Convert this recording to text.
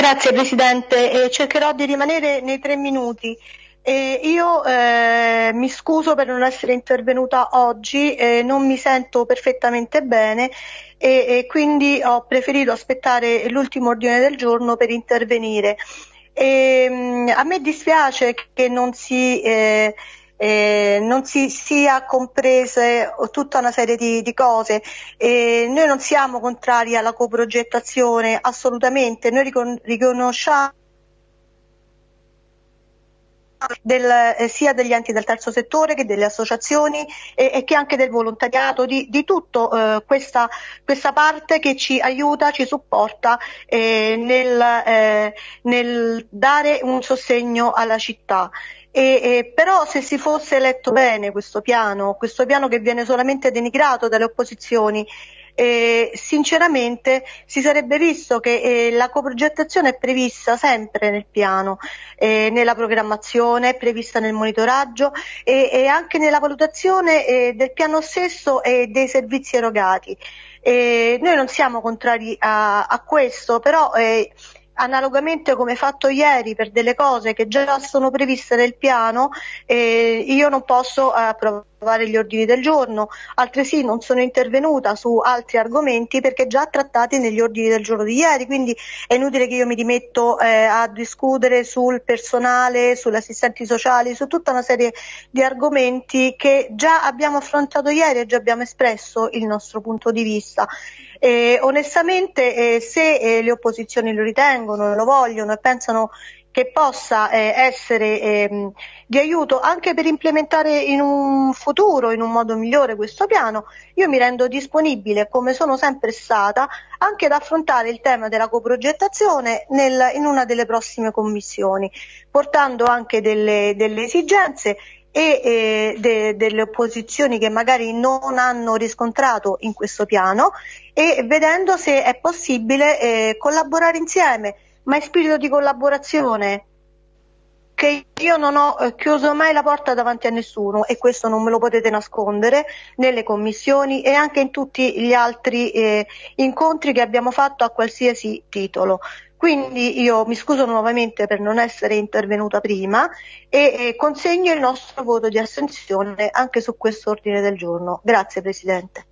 Grazie Presidente, eh, cercherò di rimanere nei tre minuti. Eh, io eh, mi scuso per non essere intervenuta oggi, eh, non mi sento perfettamente bene e, e quindi ho preferito aspettare l'ultimo ordine del giorno per intervenire. E, ehm, a me dispiace che non si eh, eh, non si sia comprese tutta una serie di, di cose. Eh, noi non siamo contrari alla coprogettazione, assolutamente, noi ricon- riconosciamo del, eh, sia degli enti del terzo settore che delle associazioni e, e che anche del volontariato, di, di tutto eh, questa, questa, parte che ci aiuta, ci supporta eh, nel, eh, nel dare un sostegno alla città. E, e, però se si fosse letto bene questo piano, questo piano che viene solamente denigrato dalle opposizioni, eh, sinceramente si sarebbe visto che eh, la coprogettazione è prevista sempre nel piano, eh, nella programmazione, è prevista nel monitoraggio e, anche nella valutazione eh, del piano stesso e dei servizi erogati. Eh, noi non siamo contrari a, a questo, però eh, analogamente come fatto ieri per delle cose che già sono previste nel piano, eh, io non posso eh, approvare gli ordini del giorno, altresì non sono intervenuta su altri argomenti perché già trattati negli ordini del giorno di ieri, quindi è inutile che io mi rimetto eh, a discutere sul personale, sugli assistenti sociali, su tutta una serie di argomenti che già abbiamo affrontato ieri e già abbiamo espresso il nostro punto di vista. Eh, onestamente eh, se eh, le opposizioni lo ritengono, lo vogliono e pensano che possa eh, essere ehm, di aiuto anche per implementare in un futuro, in un modo migliore questo piano, io mi rendo disponibile, come sono sempre stata, anche ad affrontare il tema della coprogettazione nel, in una delle prossime commissioni, portando anche delle, delle esigenze e eh, de, delle opposizioni che magari non hanno riscontrato in questo piano e vedendo se è possibile eh, collaborare insieme, ma in spirito di collaborazione che io non ho eh, chiuso mai la porta davanti a nessuno e questo non me lo potete nascondere nelle commissioni e anche in tutti gli altri eh, incontri che abbiamo fatto a qualsiasi titolo. Quindi io mi scuso nuovamente per non essere intervenuta prima e, e consegno il nostro voto di astensione anche su questo ordine del giorno. Grazie Presidente.